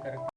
correcto.